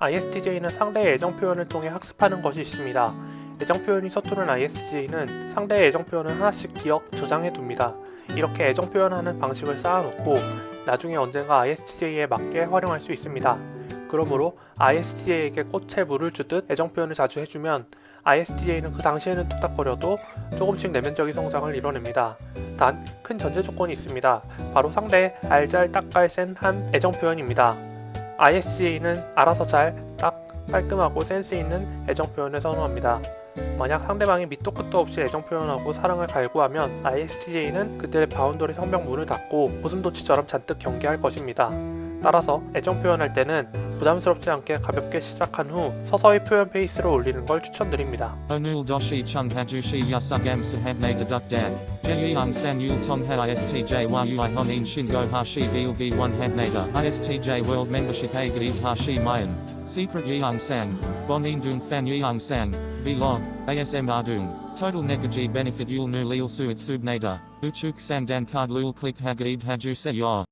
ISTJ는 상대의 애정 표현을 통해 학습하는 것이 있습니다. 애정 표현이 서투른 ISTJ는 상대의 애정 표현을 하나씩 기억, 저장해 둡니다. 이렇게 애정 표현하는 방식을 쌓아놓고 나중에 언젠가 ISTJ에 맞게 활용할 수 있습니다. 그러므로 ISTJ에게 꽃에 물을 주듯 애정 표현을 자주 해주면 ISTJ는 그 당시에는 뚝딱거려도 조금씩 내면적인 성장을 이뤄냅니다. 단 큰 전제 조건이 있습니다. 바로 상대의 알잘 딱깔 센한 애정 표현입니다. ISTJ는 알아서 잘, 딱, 깔끔하고 센스 있는 애정 표현을 선호합니다. 만약 상대방이 밑도 끝도 없이 애정 표현하고 사랑을 갈구하면 ISTJ는 그들의 바운더리 성벽 문을 닫고 고슴도치처럼 잔뜩 경계할 것입니다. 따라서 애정 표현할 때는 부담스럽지 않게 가볍게 시작한 후 서서히 표현 페이스를 올리는 걸 추천드립니다. Hajushi yasugam sahabne deduk dad. Jeyung san yul tongha istj yu honin shingo hashi gilgi one habnada. Istj world membership a hashi mayan. Secret yeung sang. Bonin dung fan yeung sang. Vlog. ASM ardung. Total negaji benefit yul nu lil suit subnada. Uchuk sang dan card lul click hagib haju se.